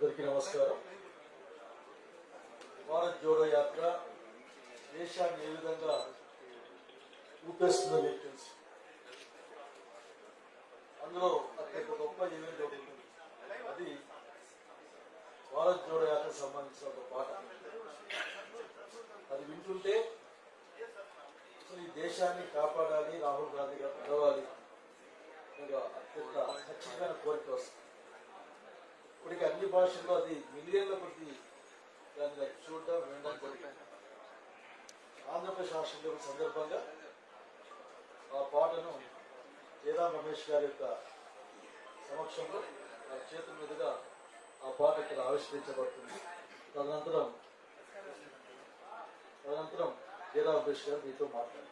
అందరికీ నమస్కారం. భారత్ జోడో యాత్ర దేశాన్ని ఏ విధంగా ఊపేస్తుందో మీకు తెలుసు. అందులో అత్యంత గొప్ప ఈవెంట్ ఒకటి అది భారత్ జోడో యాత్రకు సంబంధించిన ఒక పాట. అది వింటుంటే ఈ దేశాన్ని కాపాడాలి రాహుల్ గాంధీ గారు నడవాలి అత్యంత ఖచ్చితమైన కోరిక వస్తుంది. ఇప్పటికి అన్ని భాషల్లో అది మిలియన్ల ప్రతి దాన్ని చూడడం వినడం ఆంధ్రప్రదేశ్ రాష్ట్రం సందర్భంగా ఆ పాటను జయరాం రమేష్ గారి యొక్క సమక్షంలో ఆ చేతుల మీదుగా ఆ పాట ఇక్కడ ఆవిష్కరించబడుతుంది. తదనంతరం తదనంతరం జయరాం రమేష్ గారు మీతో మాట్లాడతారు.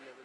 Yeah.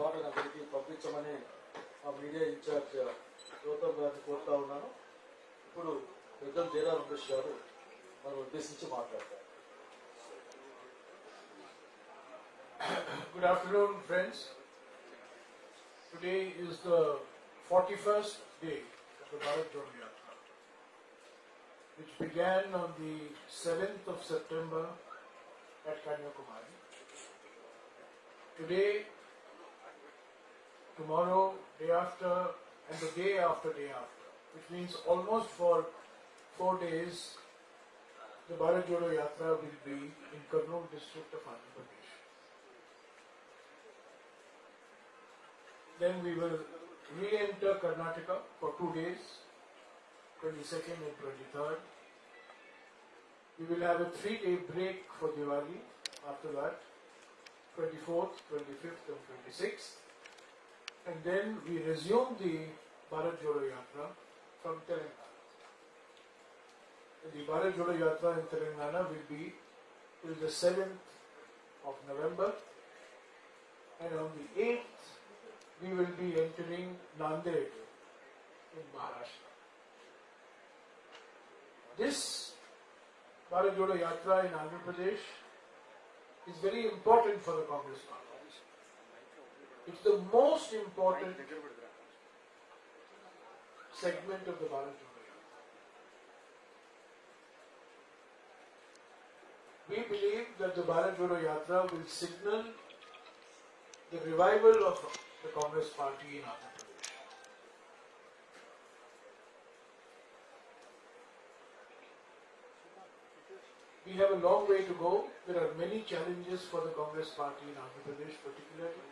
ఆ పాట అక్కడికి పంపించమని ఆ మీడియా ఇన్ఛార్జ్ గౌతమ్ గారిని కోరుతా ఉన్నాను ఇప్పుడు పెద్దలు జయరాం రమేష్ గారు మనం ఉద్దేశించి మాట్లాడతారు Good afternoon, friends. Today is the 41st day of the Bharat Jodo Yatra, which began on the 7th of September at Kanyakumari. Today, tomorrow, day after, and the day after day after, which means almost for four days, the Bharat Jodo Yatra will be in Kurnool district of Andhra Pradesh. Then we will re-enter Karnataka for two days 22nd and 23rd. We will have a three-day break for Diwali after that, 24th, 25th and 26th. And then we resume the Bharat Jodo Yatra from Telangana. The Bharat Jodo Yatra in Telangana will be till the 7th of November. And on the 8th, we will be entering Nanded in Maharashtra. This Bharat Jodo Yatra in Andhra Pradesh is very important for the Congress party. It's the most important segment of the Bharat Jodo Yatra. We believe that the Bharat Jodo Yatra will signal the revival of the Congress party in Andhra Pradesh. We have a long way to go. There are many challenges for the Congress party in Andhra Pradesh particularly.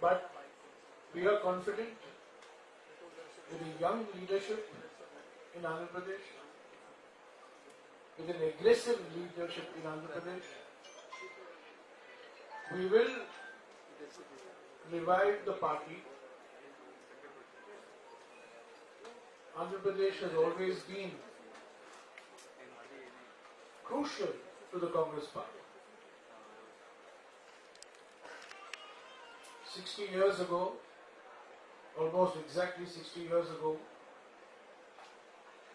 But we are confident with a young leadership in Andhra Pradesh, with an aggressive leadership in Andhra Pradesh, we will revive the party. Andhra Pradesh has always been crucial to the Congress party. 60 years ago, almost exactly 60 years ago,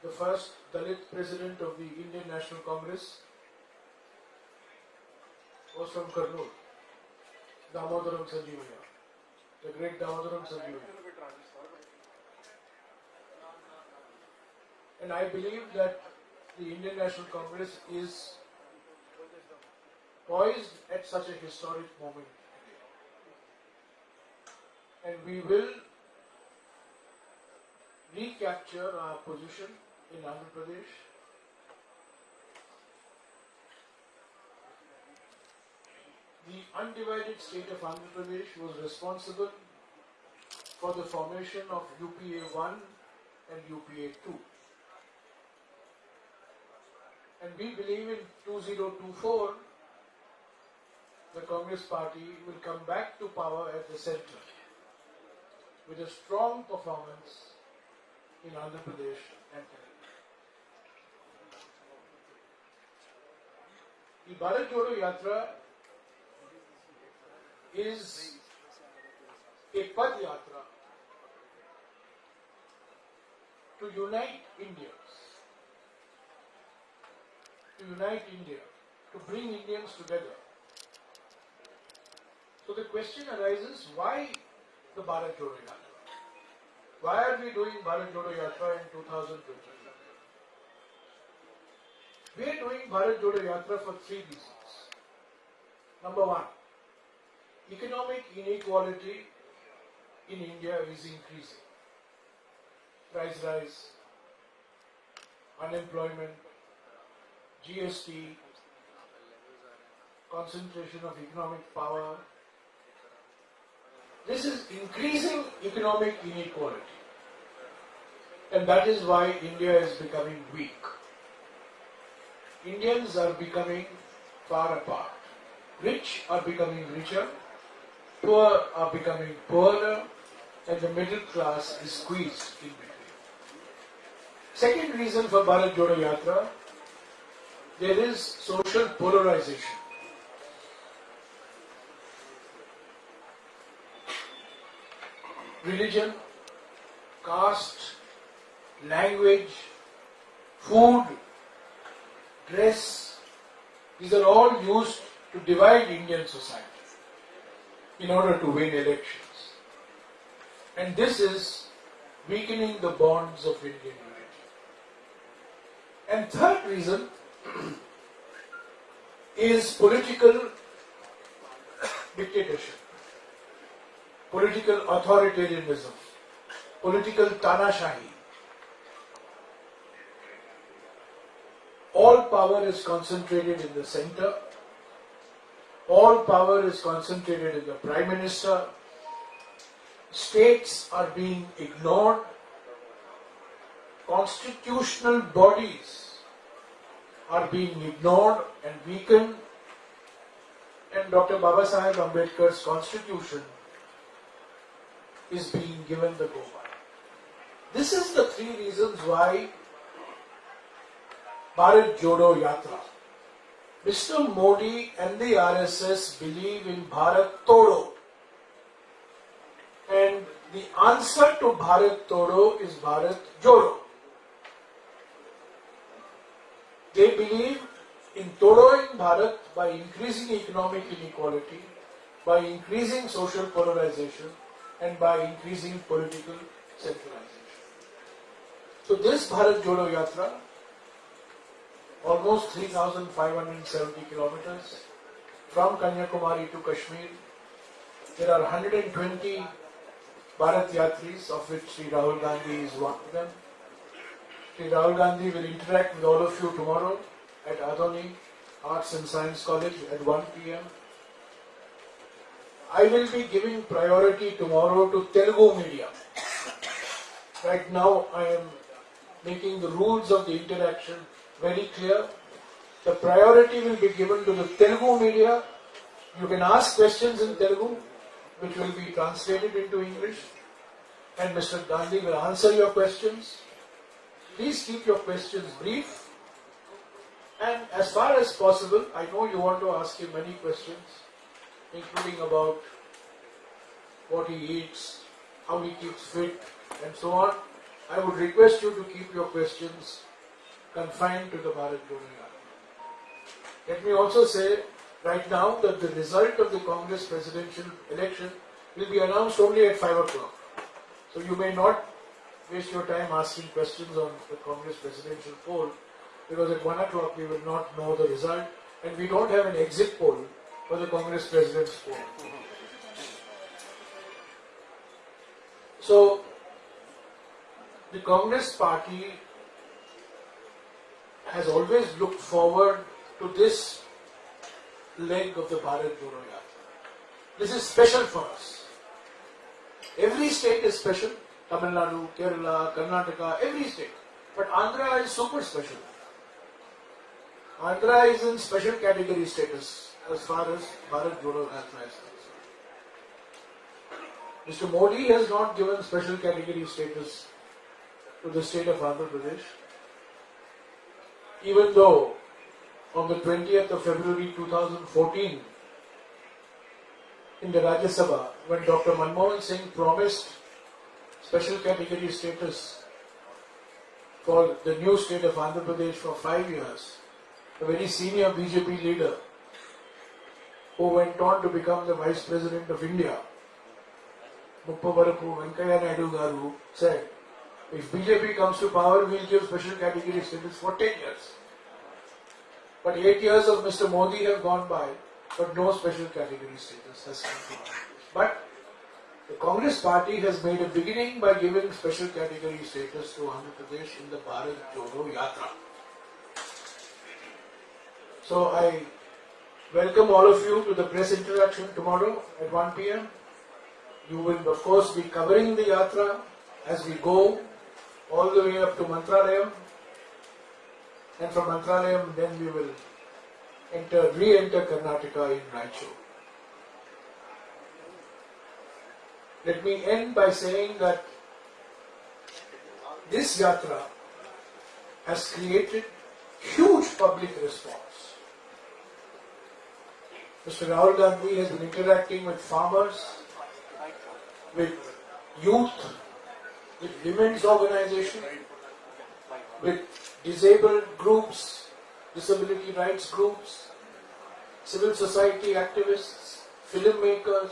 the first Dalit president of the Indian National Congress was from Kurnool, Damodaram Sanjivayya, the great Damodaram Sanjivayya. And I believe that the Indian National Congress is poised at such a historic moment and we will recapture our position in Andhra Pradesh. The undivided state of Andhra Pradesh was responsible for the formation of UPA 1 and UPA 2. And we believe in 2024 the Congress party will come back to power at the center with a strong performance in Andhra Pradesh and Telangana. The Bharat Jodo Yatra is a Pad Yatra to unite Indians, to unite India, to bring Indians together. So the question arises, why the Bharat Jodo Yatra. Why are we doing Bharat Jodo Yatra in 2023? We are doing Bharat Jodo Yatra for three reasons. Number one, economic inequality in India is increasing. Price rise, unemployment, GST, concentration of economic power, this is increasing economic inequality. And that is why India is becoming weak. Indians are becoming far apart. Rich are becoming richer, poor are becoming poorer, and the middle class is squeezed in between. Second reason for Bharat Jodo Yatra, there is social polarization. Religion, caste, language, food, dress, these are all used to divide Indian society in order to win elections. And this is weakening the bonds of Indian unity. And third reason is political dictatorship political authoritarianism, political tanashahi. All power is concentrated in the center. All power is concentrated in the prime minister. States are being ignored. constitutional bodies are being ignored and weakened, and Dr. Baba Sahib Ambedkar's constitution is being given the go by. This is the three reasons why Bharat Jodo Yatra. Mr. Modi and the RSS believe in Bharat Todo. And the answer to Bharat Todo is Bharat Jodo. They believe in Todoing Bharat by increasing economic inequality, by increasing social polarization, and by increasing political centralization. So this Bharat Jodo Yatra, almost 3,570 kilometers from Kanyakumari to Kashmir, there are 120 Bharat Yatris, of which Sri Rahul Gandhi is one of them. Sri Rahul Gandhi will interact with all of you tomorrow at Adoni Arts and Science College at 1 p.m. I will be giving priority tomorrow to Telugu media. Right now, I am making the rules of the interaction very clear. The priority will be given to the Telugu media. You can ask questions in Telugu, which will be translated into English, and Mr. Gandhi will answer your questions. Please keep your questions brief. And as far as possible, I know you want to ask him many questions, including about what he eats, how he keeps fit, and so on. I would request you to keep your questions confined to the Bharat Yatra. Let me also say right now that the result of the Congress presidential election will be announced only at 5 o'clock. So you may not waste your time asking questions on the Congress presidential poll because at 1 o'clock we will not know the result and we don't have an exit poll for the Congress president's poll. So the Congress party has always looked forward to this leg of the Bharat Jodo Yatra. This is special for us. Every state is special. Tamil Nadu, Kerala, Karnataka, every state. But Andhra is super special. Andhra is in special category status as far as Bharat Jodo Yatra is. Mr. Modi has not given special category status to the state of Andhra Pradesh, even though on the 20th of February 2014, in the Rajya Sabha, when Dr. Manmohan Singh promised special category status for the new state of Andhra Pradesh for five years, a very senior BJP leader who went on to become the Vice President of India, Muppavarapu Venkaiah Naidu Garu, said, if BJP comes to power, we'll give special category status for 10 years. But 8 years of Mr. Modi have gone by, but no special category status has come to But the Congress party has made a beginning by giving special category status to Andhra Pradesh in the Bharat Jodo Yatra. So I welcome all of you to the press interaction tomorrow at 1 pm. You will of course be covering the yatra as we go all the way up to Mantralayam. And from Mantralayam then we will enter, re-enter Karnataka in Raichur. Let me end by saying that this yatra has created huge public response. Mr. Rahul Gandhi has been interacting with farmers, with youth, with women's organization, with disabled groups, disability rights groups, civil society activists, filmmakers,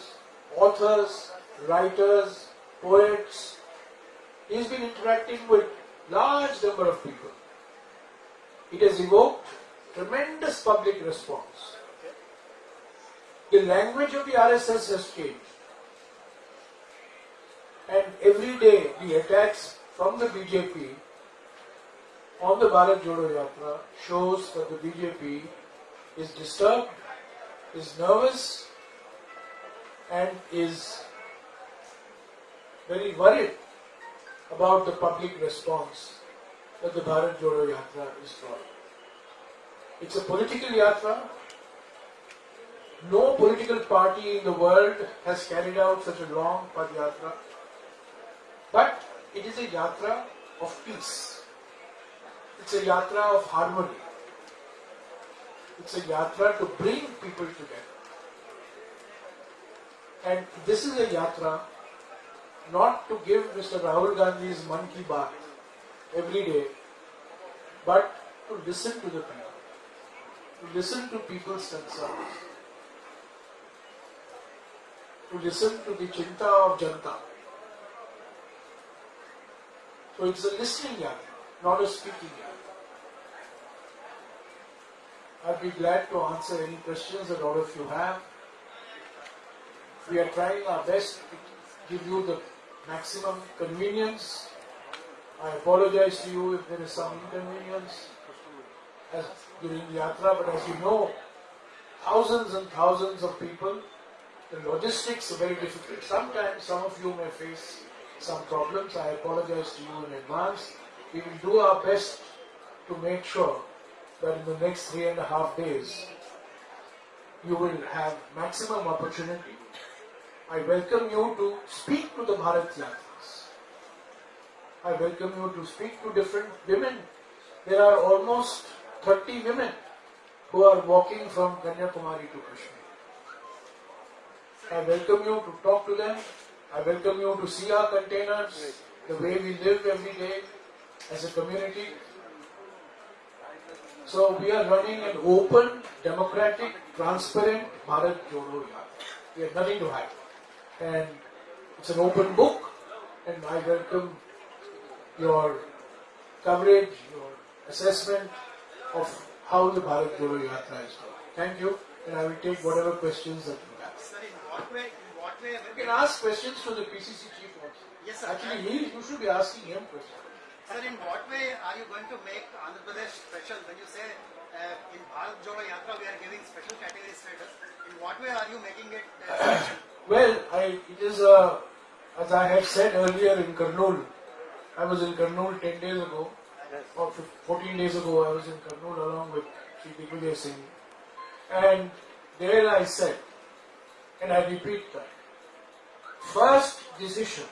authors, writers, poets. He's been interacting with large number of people. It has evoked tremendous public response. The language of the RSS has changed. And every day the attacks from the BJP on the Bharat Jodo Yatra shows that the BJP is disturbed, is nervous, and is very worried about the public response that the Bharat Jodo Yatra is drawing. It's a political yatra. No political party in the world has carried out such a long Padyatra. But it is a yatra of peace. It's a yatra of harmony. It's a yatra to bring people together. And this is a yatra not to give Mr. Rahul Gandhi's Man Ki Baat every day, but to listen to the people, to listen to people's concerns, to listen to the chinta of Janta. So it's a listening yatra, not a speaking yatra. I'd be glad to answer any questions that all of you have. We are trying our best to give you the maximum convenience. I apologize to you if there is some inconvenience as during the yatra, but as you know, thousands and thousands of people, the logistics are very difficult. Sometimes some of you may face some problems. I apologize to you in advance. We will do our best to make sure that in the next three and a half days, you will have maximum opportunity. I welcome you to speak to the Bharat Yatras. I welcome you to speak to different women. There are almost 30 women who are walking from Kanyakumari to Kashmir. I welcome you to talk to them. I welcome you to see our containers, the way we live every day as a community. So we are running an open, democratic, transparent Bharat Jodo Yatra. We have nothing to hide. And it's an open book and I welcome your coverage, your assessment of how the Bharat Jodo Yatra is going. Thank you and I will take whatever questions that you have. Sir, in what in what way, You can ask questions to the PCC chief also. Yes, sir. Actually, he, you should be asking him questions. sir, in what way are you going to make Andhra Pradesh special when you say uh, in Bharat Jodo Yatra we are giving special category status? In what way are you making it uh, special? Well, I, it is, uh, as I had said earlier in Kurnool, I was in Kurnool 10 days ago, or 14 days ago, I was in Kurnool along with Sri Digvijay Singh. And there I said, and I repeat that, first decision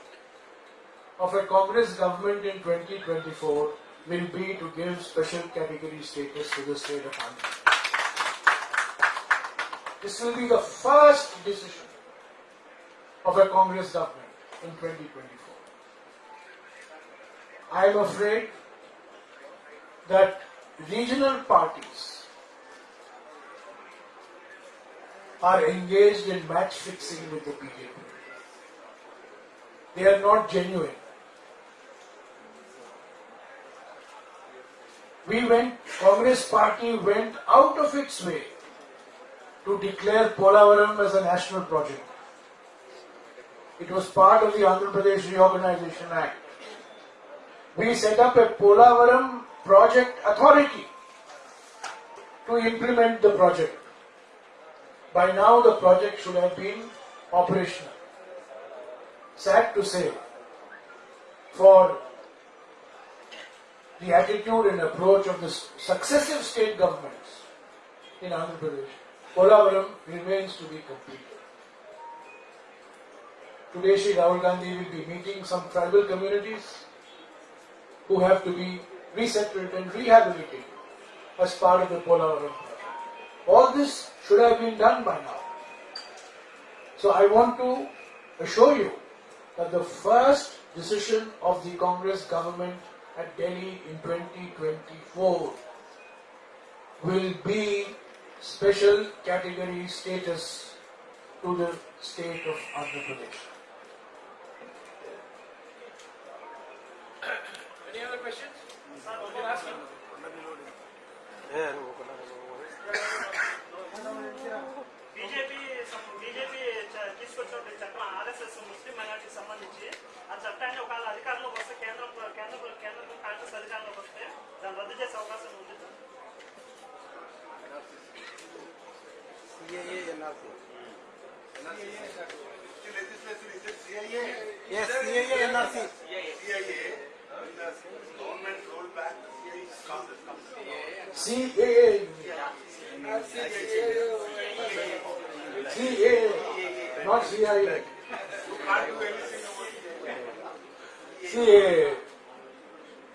of a Congress government in 2024 will be to give special category status to the state of Andhra. This will be the first decision of a Congress government in 2024. I am afraid that regional parties are engaged in match fixing with the BJP. They are not genuine. We went, Congress party went out of its way to declare Polavaram as a national project. It was part of the Andhra Pradesh Reorganization Act. We set up a Polavaram Project Authority to implement the project. By now, the project should have been operational. Sad to say, for the attitude and approach of the successive state governments in Andhra Pradesh, Polavaram remains to be completed. Today, Sri Rahul Gandhi will be meeting some tribal communities who have to be resettled and rehabilitated as part of the Polavaram. All this should have been done by now. So I want to assure you that the first decision of the Congress government at Delhi in 2024 will be special category status to the state of Andhra Pradesh. Any other questions? You సంబంధించి ఆ చట్టాన్ని ఒకవేళ అధికారంలోకి వస్తే కేంద్రం కేంద్ర కేంద్రం కాంగ్రెస్ అధికారంలోకి వస్తే దాన్ని రద్దు చేసే అవకాశం ఉంది sir. Yes, CAA, NRC. government rolled back the CAA CAA. CAA, not CIA. CAA.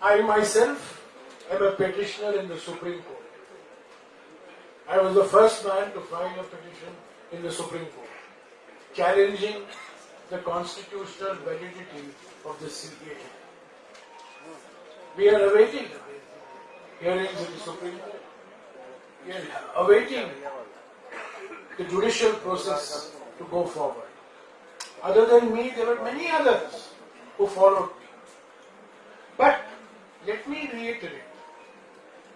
I myself am a petitioner in the Supreme Court. I was the first man to file a petition in the Supreme Court challenging the constitutional validity of the CAA. We are awaiting hearings in the Supreme Court. We are awaiting the judicial process to go forward. Other than me, there were many others who followed me. But let me reiterate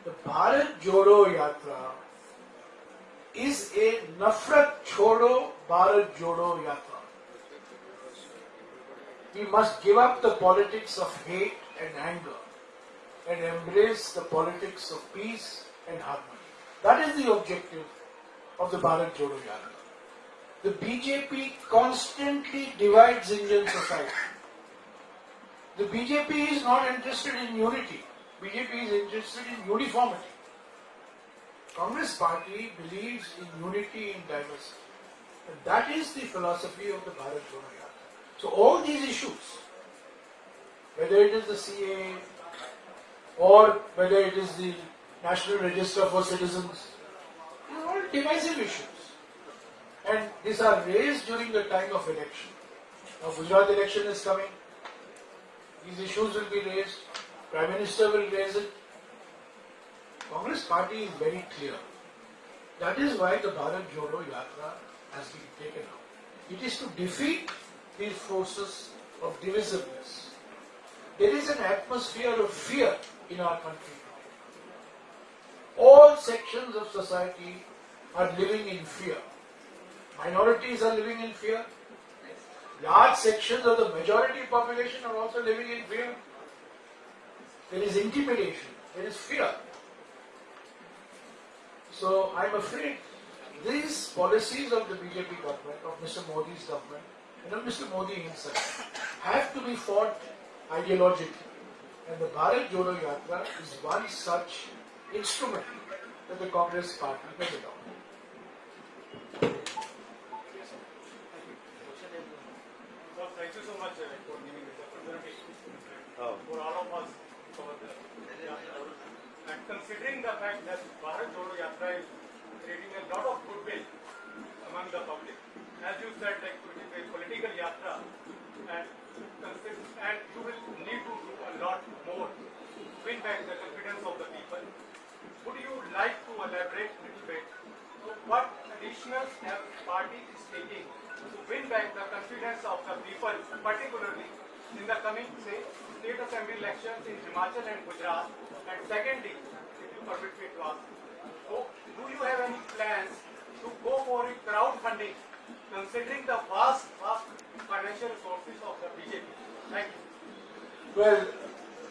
the Bharat Jodo Yatra is a Nafrat Chodo Bharat Jodo Yatra. We must give up the politics of hate and anger and embrace the politics of peace and harmony. That is the objective of the Bharat Jodo Yatra. The BJP constantly divides Indian society. The BJP is not interested in unity. BJP is interested in uniformity. Congress party believes in unity in diversity. And that is the philosophy of the Bharat Yatra. So all these issues, whether it is the CA or whether it is the National Register for Citizens, are all divisive issues. And these are raised during the time of election. Now Gujarat election is coming. These issues will be raised. Prime Minister will raise it. Congress party is very clear. That is why the Bharat Jodo Yatra has been taken up. It is to defeat these forces of divisiveness. There is an atmosphere of fear in our country. All sections of society are living in fear. Minorities are living in fear. Large sections of the majority population are also living in fear. There is intimidation, there is fear. So I'm afraid these policies of the BJP government, of Mr. Modi's government, and of Mr. Modi himself, have to be fought ideologically. And the Bharat Jodo Yatra is one such instrument that the Congress party has adopted. Well, thank you so much uh, for giving this opportunity for all of us over there. Yeah. And considering the fact that Bharat Jodo Yatra is creating a lot of goodwill among the public, as you said, like it is a political yatra, and and you will need to do a lot more to win back the confidence of the people. Would you like to elaborate a little bit? So what additional steps party is taking to win back the confidence of the people, particularly in the coming, say, state assembly elections in Himachal and Gujarat? And secondly, so do you have any plans to go for a crowdfunding, considering the vast, vast financial resources of the BJP? Thank you. Well,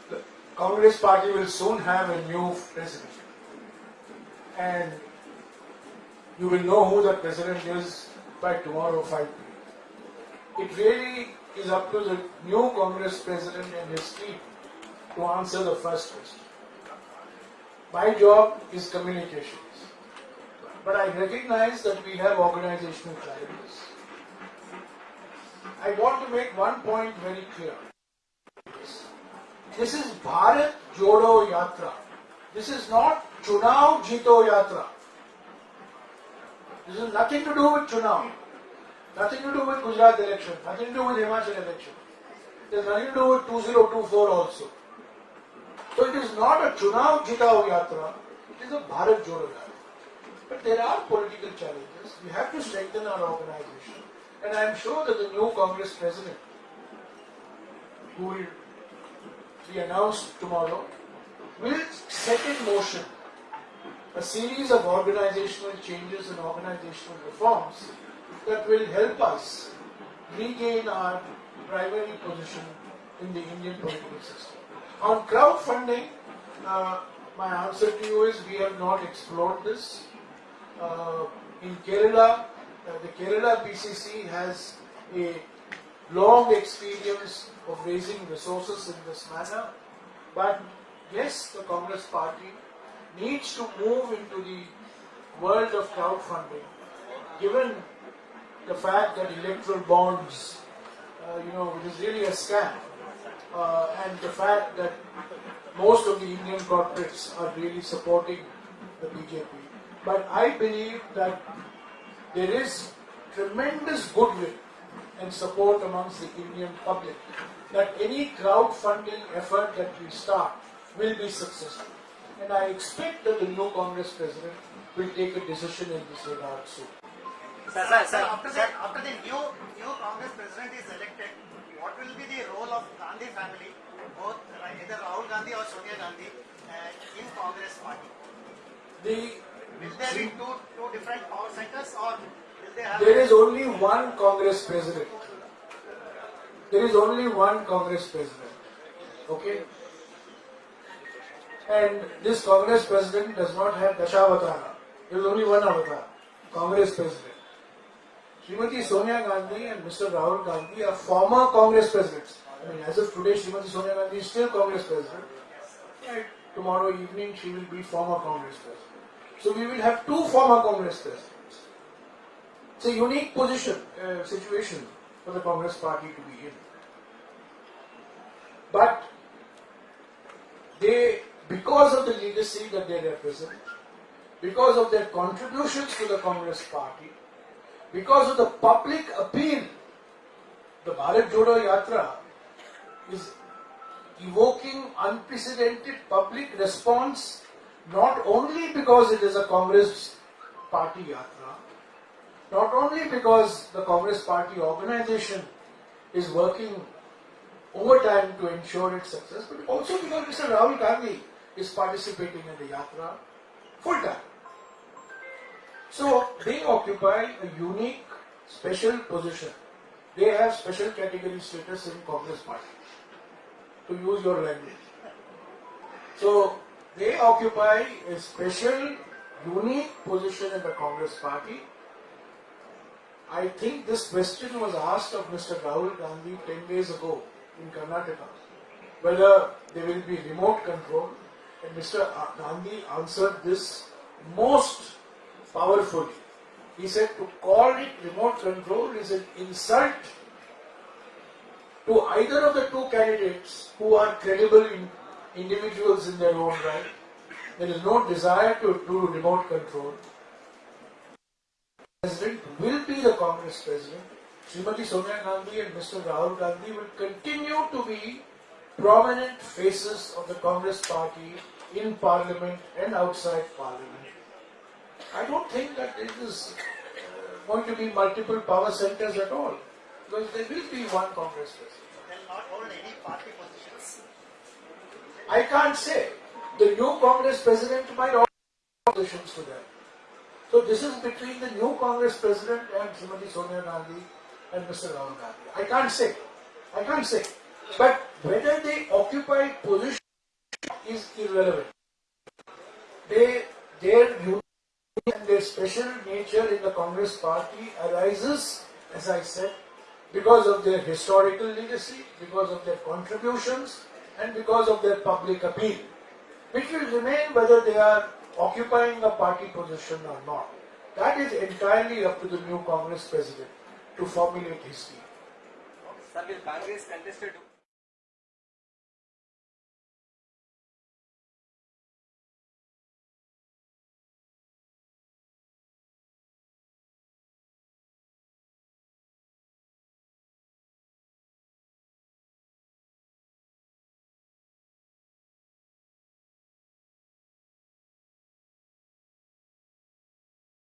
the Congress party will soon have a new president. And you will know who the president is by tomorrow 5 p.m. It really is up to the new Congress president and his team to answer the first question. My job is communications. But I recognize that we have organizational challenges. I want to make one point very clear. This is Bharat Jodo Yatra. This is not Chunav Jito Yatra. This has nothing to do with Chunav. Nothing to do with Gujarat election. Nothing to do with Himachal election. There's nothing to do with 2024 also. So it is not a Chunav Jitao Yatra. It is a Bharat Jodo Yatra. But there are political challenges. We have to strengthen our organization. And I am sure that the new Congress president, who will be announced tomorrow, will set in motion a series of organizational changes and organizational reforms that will help us regain our primary position in the Indian political system. On crowdfunding, uh, my answer to you is we have not explored this. Uh, in Kerala, uh, the Kerala PCC has a long experience of raising resources in this manner, But yes, the Congress party needs to move into the world of crowdfunding, given the fact that electoral bonds, uh, you know, it is really a scam, Uh, and the fact that most of the Indian corporates are really supporting the BJP. But I believe that there is tremendous goodwill and support amongst the Indian public that any crowdfunding effort that we start will be successful. And I expect that the new Congress president will take a decision in this regard soon. Sir, sir, sir, after the, after the new, new Congress president is elected, what will be the role of Gandhi family, both either Rahul Gandhi or Sonia Gandhi, uh, in Congress party? The, Will there be two, two different power centers or will they have? there is only one Congress president. There is only one Congress president. Okay? And this Congress president does not have Dashavatara. There is only one avatar, Congress president. Srimati Sonia Gandhi and Mr. Rahul Gandhi are former Congress presidents. I mean, as of today, Srimati Sonia Gandhi is still Congress president. Right. Tomorrow evening, she will be former Congress president. So we will have two former Congress presidents. It's a unique position, uh, situation for the Congress party to be in. But they, because of the legacy that they represent, because of their contributions to the Congress party, because of the public appeal, the Bharat Jodo Yatra is evoking unprecedented public response not only because it is a Congress party yatra, not only because the Congress party organization is working overtime to ensure its success, but also because Mr. Rahul Gandhi is participating in the yatra full time. So they occupy a unique, special position. They have special category status in Congress party, to use your language. So they occupy a special, unique position in the Congress party. I think this question was asked of Mr. Rahul Gandhi 10 days ago in Karnataka, whether there will be remote control, and Mr. Gandhi answered this most powerfully. He said to call it remote control is an insult to either of the two candidates who are credible in individuals in their own right. There is no desire to do remote control. President will be the Congress president. Srimati Sonia Gandhi and Mr. Rahul Gandhi will continue to be prominent faces of the Congress party in parliament and outside parliament. I don't think that it is uh, going to be multiple power centers at all, because there will be one Congress president. They'll not hold any party positions. I can't say. The new Congress president might offer positions to them. So this is between the new Congress president and Srimati Sonia Gandhi and Mr. Rahul Gandhi. I can't say. I can't say. But whether they occupy position is irrelevant. They, their and their special nature in the Congress party arises, as I said, because of their historical legacy, because of their contributions, and because of their public appeal, which will remain whether they are occupying a party position or not. That is entirely up to the new Congress president to formulate his view. Sir, will Congress contested